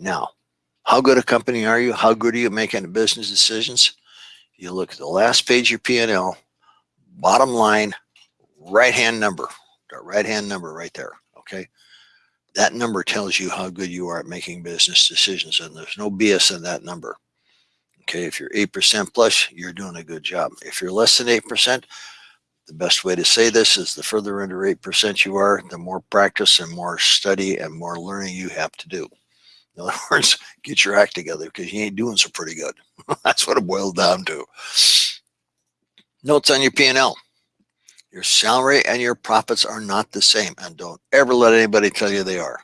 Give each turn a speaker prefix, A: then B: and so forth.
A: Now, how good a company are you? How good are you making business decisions? You look at the last page of your P&L, bottom line, right-hand number, the right-hand number right there, okay? That number tells you how good you are at making business decisions and there's no BS in that number. Okay, if you're 8% plus, you're doing a good job. If you're less than 8%, the best way to say this is the further under 8% you are, the more practice and more study and more learning you have to do. In other words, get your act together because you ain't doing so pretty good. That's what it boiled down to. Notes on your P&L. Your salary and your profits are not the same and don't ever let anybody tell you they are.